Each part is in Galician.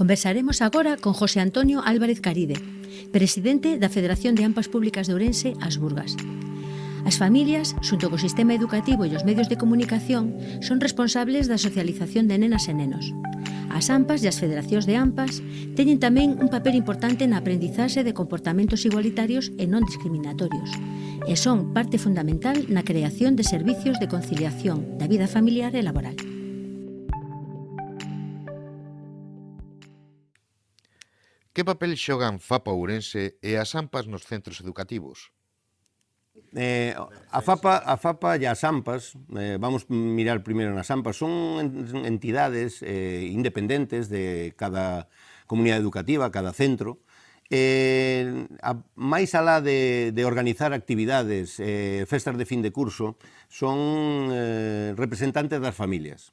Conversaremos agora con José Antonio Álvarez Caride, presidente da Federación de Ampas Públicas de Ourense, As Burgas. As familias, xunto co sistema educativo e os medios de comunicación, son responsables da socialización de nenas e nenos. As AMPAs e as federacións de AMPAs teñen tamén un papel importante na aprendizaxe de comportamentos igualitarios e non discriminatorios, e son parte fundamental na creación de servicios de conciliación da vida familiar e laboral. Que papel xogan FAPA Ourense e as AMPAs nos centros educativos? Eh, a FAPA, a FAPA e as AMPAs, eh, vamos mirar primeiro nas AMPAs, son entidades eh, independentes de cada comunidade educativa, cada centro, Eh, a, máis alá de, de organizar actividades, eh, festas de fin de curso, son eh, representantes das familias.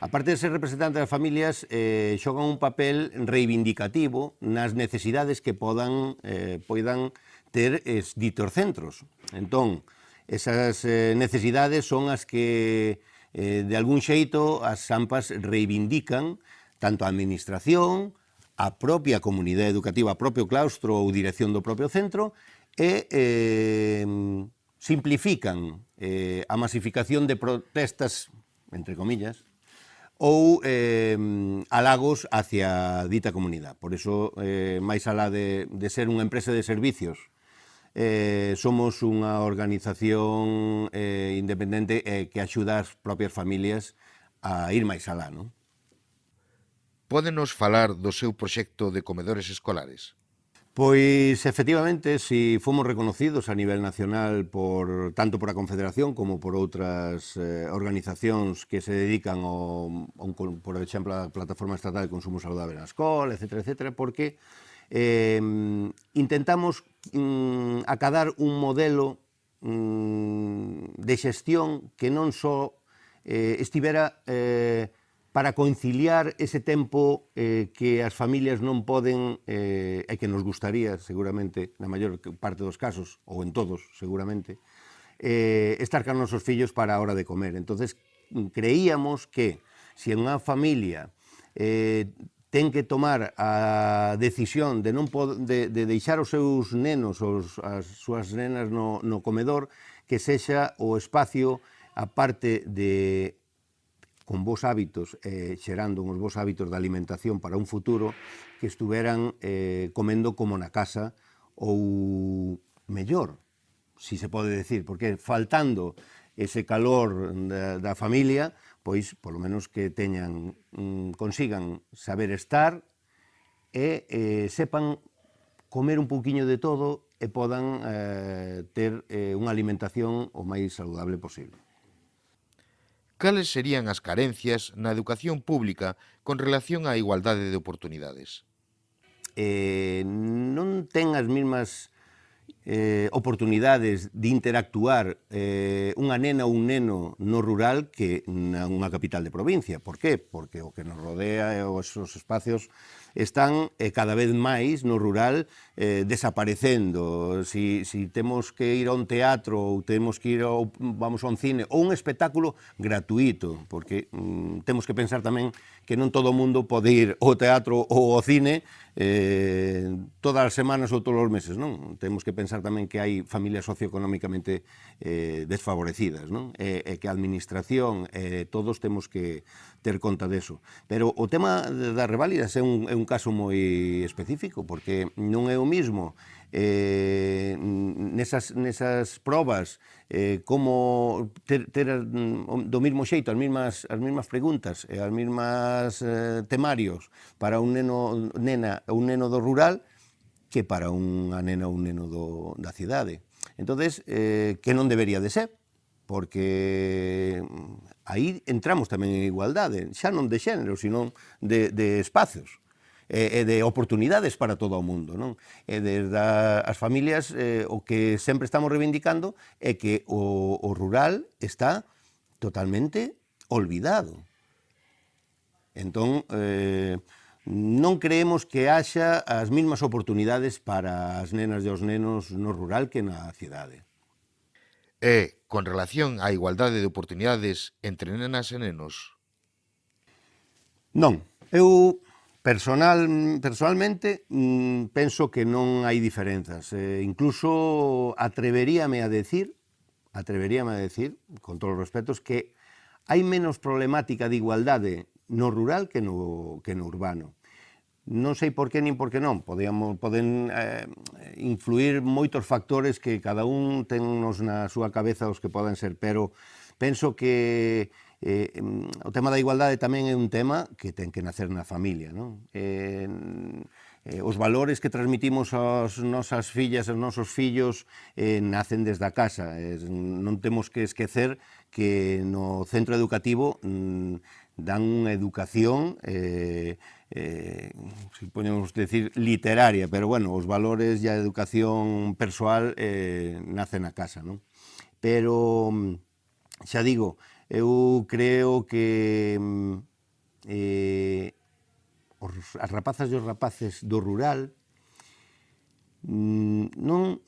Aparte de ser representante das familias, eh, xogan un papel reivindicativo nas necesidades que podan, eh, poidan ter es, ditos centros. Entón, esas eh, necesidades son as que, eh, de algún xeito, as AMPAs reivindican tanto a administración, a propia comunidade educativa, a propio claustro ou dirección do propio centro, e eh, simplifican eh, a masificación de protestas, entre comillas, ou eh, halagos hacia dita comunidade. Por iso, eh, máis alá de, de ser unha empresa de servicios, eh, somos unha organización eh, independente eh, que axuda as propias familias a ir máis alá, non? Pódenos falar do seu proxecto de comedores escolares? Pois, efectivamente, si fomos reconocidos a nivel nacional por tanto por a Confederación como por outras eh, organizacións que se dedican, ao, ao, por exemplo, a Plataforma Estatal de Consumo Saludable na Escola, etc., etc., porque eh, intentamos mm, acadar un modelo mm, de xestión que non só eh, estivera eh, para conciliar ese tempo eh, que as familias non poden, eh, e que nos gustaría seguramente, na maior parte dos casos, ou en todos seguramente, eh, estar con nosos fillos para a hora de comer. entonces creíamos que se si unha familia eh, ten que tomar a decisión de non de, de deixar os seus nenos ou as súas nenas no, no comedor que sexa o espacio a parte de con bons hábitos, eh, xerando uns bons hábitos de alimentación para un futuro, que estuveran eh, comendo como na casa ou mellor, si se pode decir, porque faltando ese calor da, da familia, pois polo menos que teñan, mm, consigan saber estar e eh, sepan comer un pouquiño de todo e podan eh, ter eh, unha alimentación o máis saludable posible cales serían as carencias na educación pública con relación á igualdade de oportunidades? Eh, non ten as mesmas eh, oportunidades de interactuar eh, unha nena ou un neno no rural que na unha capital de provincia. Por qué? Porque o que nos rodea e os, os espacios están eh, cada vez máis no rural eh, desaparecendo. Si, si temos que ir a un teatro ou temos que ir ao, vamos a un cine ou un espectáculo gratuito, porque mm, temos que pensar tamén que non todo o mundo pode ir ao teatro ou ao cine eh, todas as semanas ou todos os meses, non? Temos que pensar tamén que hai familias socioeconómicamente eh, desfavorecidas, non? E, e que a administración, eh, todos temos que ter conta deso. Pero o tema das reválidas é un, é un caso moi específico, porque non é o mismo eh, nesas, nesas probas eh, como ter, ter do mismo xeito as mesmas, as mesmas preguntas e as mesmas eh, temarios para un neno, nena, un neno do rural que para unha nena ou un neno do, da cidade. entonces eh, que non debería de ser, porque aí entramos tamén en igualdade, xa non de xénero, sino de, de espacios e, de oportunidades para todo o mundo. Non? E desde as familias eh, o que sempre estamos reivindicando é que o, o rural está totalmente olvidado. Entón, eh, non creemos que haxa as mesmas oportunidades para as nenas e os nenos no rural que na cidade. E, con relación á igualdade de oportunidades entre nenas e nenos? Non. Eu Personal, personalmente mm, penso que non hai diferenzas. Eh, incluso atreveríame a decir, atreveríame a decir, con todos os respetos, que hai menos problemática de igualdade no rural que no, que no urbano. Non sei por que nin por que non, Podíamos, poden eh, influir moitos factores que cada un ten nos na súa cabeza os que poden ser, pero penso que Eh, mm, o tema da igualdade tamén é un tema que ten que nacer na familia. Non? Eh, eh, os valores que transmitimos aos nosas fillas e aos nosos fillos eh, nacen desde a casa. Eh, non temos que esquecer que no centro educativo mm, dan unha educación eh, eh, se podemos decir, literaria, pero bueno, os valores e a educación persoal eh, nacen na casa, non? Pero, mm, xa digo, eu creo que mm, eh, os, as rapazas e os rapaces do rural mm, non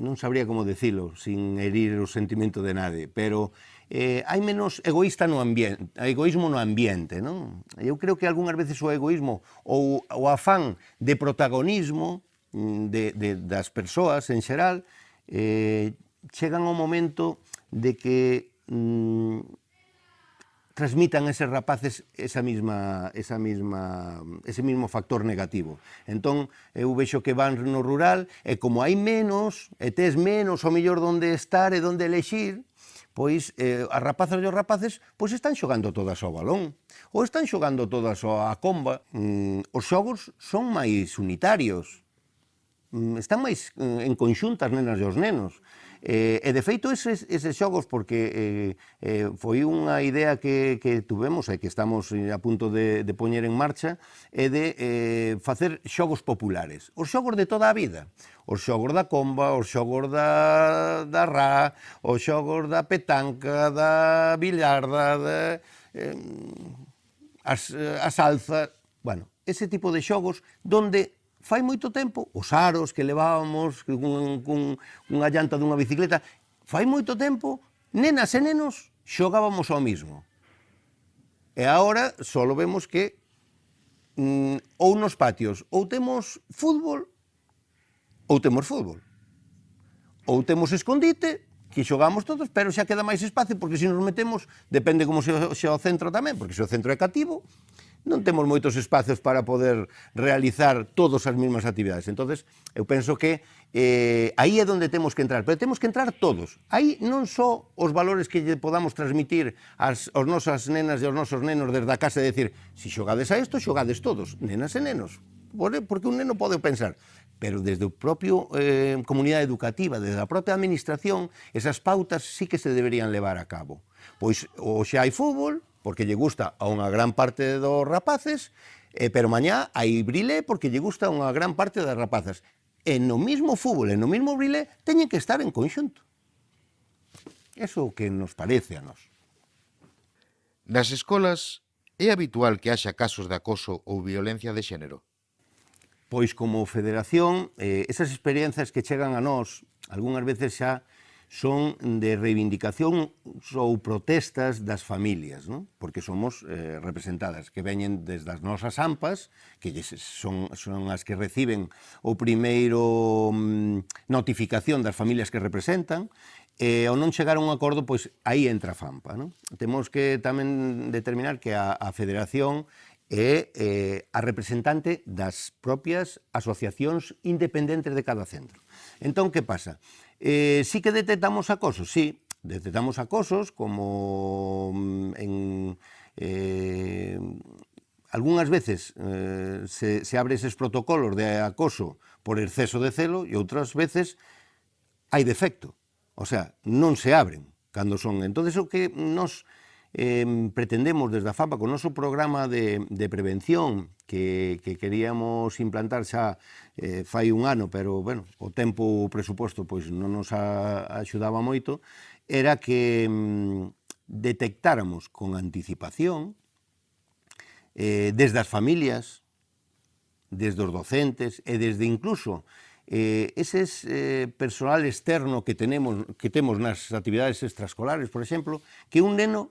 non sabría como decilo sin herir o sentimento de nade, pero eh, hai menos egoísta no ambiente, egoísmo no ambiente, non? Eu creo que algunhas veces o egoísmo ou o afán de protagonismo mm, de, de, das persoas en xeral eh, chegan ao momento de que mm, transmitan a eses rapaces esa misma, esa misma, ese mismo factor negativo. Entón, eu vexo que van no rural, e como hai menos, e tes menos o mellor donde estar e donde elexir, pois eh, as rapazas e os rapaces pois están xogando todas ao balón ou están xogando todas á a comba. Mm, os xogos son máis unitarios, mm, están máis mm, en conxuntas nenas e os nenos. Eh, e de feito eses, eses xogos, porque eh, eh, foi unha idea que, que tuvemos e que estamos eh, a punto de, de poñer en marcha, é de eh, facer xogos populares. Os xogos de toda a vida. Os xogos da comba, os xogos da, da ra, os xogos da petanca, da billarda, da, eh, as, as alza... Bueno, ese tipo de xogos donde fai moito tempo, os aros que levábamos cun, cun, unha llanta dunha bicicleta, fai moito tempo, nenas e nenos xogábamos ao mismo. E agora só vemos que mm, ou nos patios ou temos fútbol ou temos fútbol. Ou temos escondite, que xogamos todos, pero xa queda máis espacio, porque se nos metemos, depende como se, se o centro tamén, porque se o centro é cativo, non temos moitos espacios para poder realizar todas as mesmas actividades. entonces eu penso que eh, aí é onde temos que entrar, pero temos que entrar todos. Aí non só os valores que lle podamos transmitir ás, aos nosas nenas e aos nosos nenos desde a casa, e decir, se si xogades a isto, xogades todos, nenas e nenos. Porque un neno pode pensar, pero desde o propio eh, comunidade educativa, desde a propia administración, esas pautas sí que se deberían levar a cabo. Pois, ou xa hai fútbol, porque lle gusta a unha gran parte dos rapaces, eh, pero mañá hai brilé porque lle gusta a unha gran parte das rapazas. E no mismo fútbol, e no mismo brilé, teñen que estar en conxunto. Eso que nos parece a nós. Nas escolas é habitual que haxa casos de acoso ou violencia de xénero? Pois como federación, eh, esas experiencias que chegan a nós, algunhas veces xa son de reivindicación ou protestas das familias, non? porque somos eh, representadas, que veñen desde as nosas ampas, que son, son as que reciben o primeiro mm, notificación das familias que representan, e ao non chegar a un acordo, pois aí entra a FAMPA. Non? Temos que tamén determinar que a, a Federación é eh, a representante das propias asociacións independentes de cada centro. Entón, que pasa? Eh, sí que detectamos acosos, sí, detectamos acosos como mm, en... Eh, algunhas veces eh, se, se abre eses protocolos de acoso por exceso de celo e outras veces hai defecto. O sea, non se abren cando son. Entón, o que nos eh, pretendemos desde a FAPA con o noso programa de, de prevención que, que queríamos implantar xa eh, fai un ano, pero bueno, o tempo o presuposto pois non nos a, axudaba moito, era que mm, detectáramos con anticipación eh, desde as familias, desde os docentes e desde incluso eh, ese eh, personal externo que tenemos que temos nas actividades extraescolares, por exemplo, que un neno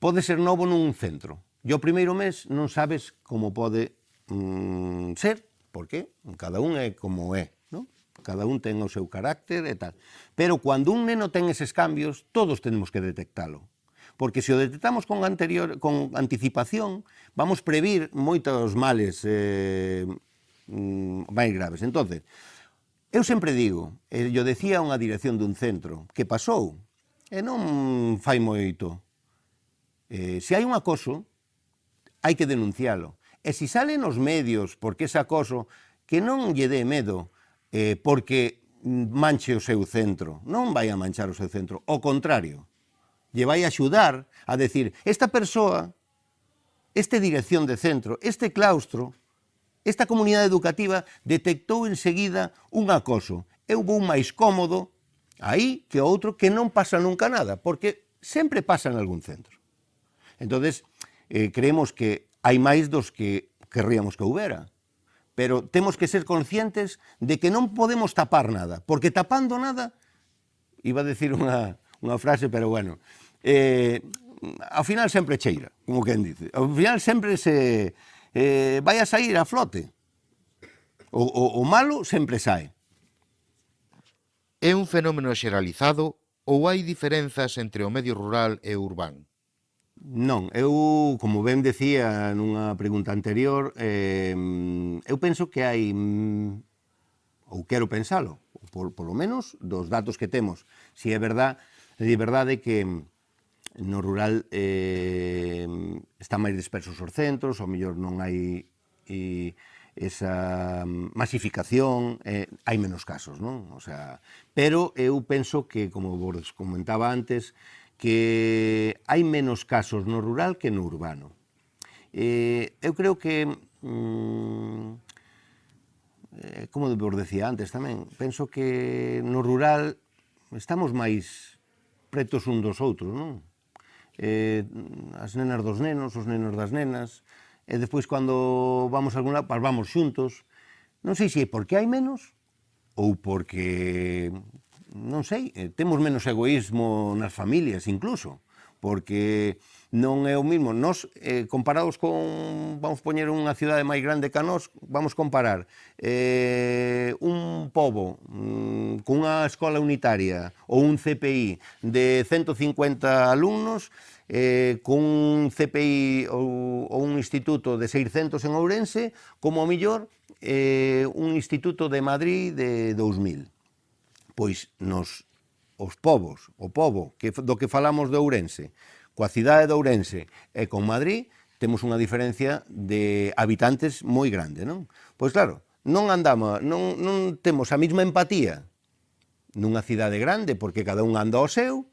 Pode ser novo nun centro. E o primeiro mes non sabes como pode mm, ser, porque cada un é como é, non? cada un ten o seu carácter e tal. Pero cando un neno ten eses cambios, todos tenemos que detectalo. Porque se o detectamos con, anterior, con anticipación, vamos previr moitos males eh, mm, máis graves. Entonces, eu sempre digo, eh, e eu decía unha dirección dun centro, que pasou, e non fai moito, Eh, se hai un acoso, hai que denuncialo. E se sale nos medios porque ese acoso, que non lle dé medo eh, porque manche o seu centro. Non vai a manchar o seu centro, o contrario. Lle vai a axudar a decir, esta persoa, este dirección de centro, este claustro, esta comunidade educativa detectou enseguida un acoso. Eu vou máis cómodo aí que outro que non pasa nunca nada, porque sempre pasa en algún centro. Entonces, eh, creemos que hai máis dos que querríamos que houbera, pero temos que ser conscientes de que non podemos tapar nada, porque tapando nada, iba a decir unha, unha frase, pero bueno, eh, ao final sempre cheira, como quen dice, ao final sempre se eh, vai a sair a flote, o, o, o malo sempre sae. É un fenómeno xeralizado ou hai diferenzas entre o medio rural e o urbano? Non, eu, como ben decía nunha pregunta anterior, eh, eu penso que hai, ou quero pensalo, por, por lo menos dos datos que temos. Si é verdad, é verdade que no rural eh, están máis dispersos os centros, ou mellor non hai e, esa masificación, eh, hai menos casos, non? O sea, pero eu penso que, como vos comentaba antes, que hai menos casos no rural que no urbano. Eh, eu creo que, mm, eh, como vos decía antes tamén, penso que no rural estamos máis pretos un dos outros, non? Eh, as nenas dos nenos, os nenos das nenas, e despois cando vamos a algún lado, pues vamos xuntos. Non sei se é porque hai menos ou porque non sei, eh, temos menos egoísmo nas familias incluso, porque non é o mismo. Nos, eh, comparados con, vamos poñer unha cidade máis grande que a nós, vamos comparar eh, un pobo mm, cunha escola unitaria ou un CPI de 150 alumnos eh, cun CPI ou, ou un instituto de 600 en Ourense, como o millor eh, un instituto de Madrid de 2000 pois nos os povos, o povo que, do que falamos de Ourense, coa cidade de Ourense e con Madrid, temos unha diferencia de habitantes moi grande, non? Pois claro, non andamos, non, non temos a mesma empatía nunha cidade grande, porque cada un anda ao seu,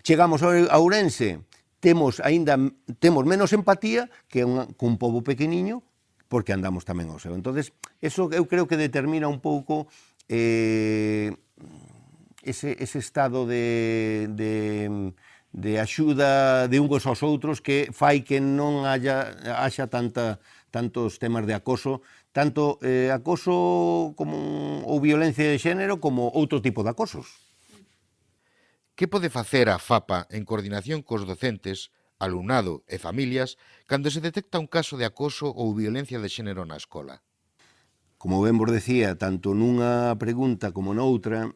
chegamos a Ourense, temos aínda temos menos empatía que un, cun povo pequeniño, porque andamos tamén ao seu. Entonces, eso eu creo que determina un pouco eh, ese, ese estado de, de, de axuda de uns aos outros que fai que non haya, haxa tanta, tantos temas de acoso, tanto eh, acoso como, ou violencia de xénero como outro tipo de acosos. Que pode facer a FAPA en coordinación cos docentes, alumnado e familias cando se detecta un caso de acoso ou violencia de xénero na escola? Como ben vos decía, tanto nunha pregunta como noutra,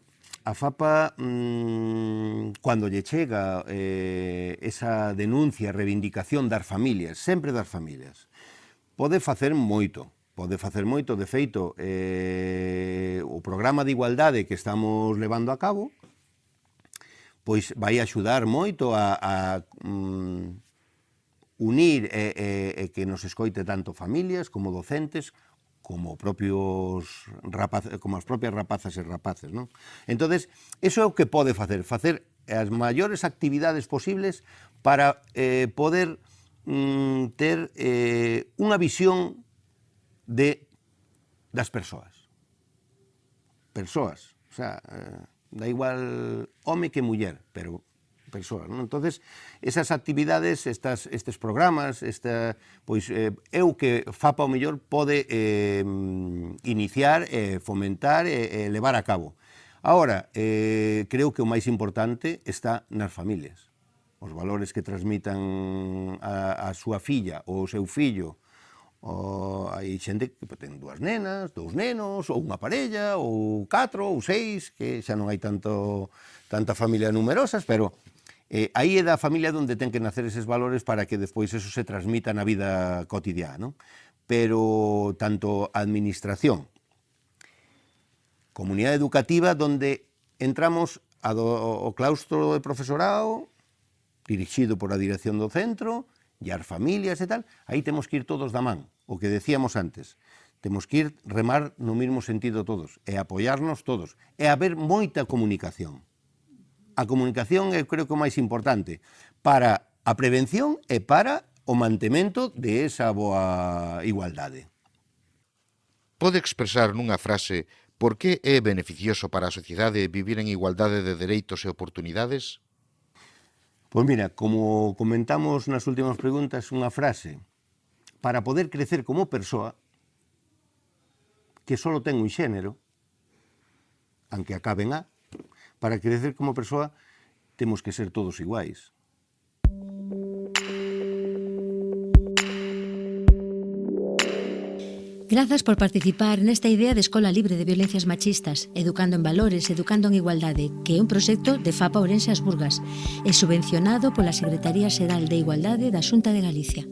a FAPA, mmm, cando lle chega eh, esa denuncia, reivindicación das familias, sempre das familias, pode facer moito, pode facer moito, de feito, eh, o programa de igualdade que estamos levando a cabo, pois vai axudar moito a, a mm, unir e, e, e que nos escoite tanto familias como docentes, como propios rapaz, como as propias rapazas e rapaces, non? Entonces, eso é o que pode facer, facer as maiores actividades posibles para eh, poder mm, ter eh, unha visión de das persoas. Persoas, o sea, eh, da igual home que muller, pero persoa. Non? entonces esas actividades, estas, estes programas, esta, pois eh, eu que FAPA o mellor pode eh, iniciar, eh, fomentar e eh, levar a cabo. Ahora, eh, creo que o máis importante está nas familias. Os valores que transmitan a, a súa filla ou o seu fillo, O, hai xente que ten dúas nenas, dous nenos, ou unha parella, ou catro, ou seis, que xa non hai tanto tanta familia numerosas, pero Eh, aí é da familia onde ten que nacer eses valores para que despois eso se transmita na vida cotidiana. Non? Pero tanto administración, comunidade educativa, donde entramos a do, o claustro de profesorado, dirixido por a dirección do centro, e as familias e tal, aí temos que ir todos da man, o que decíamos antes. Temos que ir remar no mesmo sentido todos, e apoiarnos todos, e haber moita comunicación a comunicación é creo que o máis importante para a prevención e para o mantemento de esa boa igualdade. Pode expresar nunha frase por que é beneficioso para a sociedade vivir en igualdade de dereitos e oportunidades? Pois mira, como comentamos nas últimas preguntas, unha frase para poder crecer como persoa que só ten un xénero, aunque acaben a, para crecer como persoa temos que ser todos iguais. Grazas por participar nesta idea de Escola Libre de Violencias Machistas, Educando en Valores, Educando en Igualdade, que é un proxecto de FAPA Ourense As Burgas e subvencionado pola Secretaría Xeral de Igualdade da Xunta de Galicia.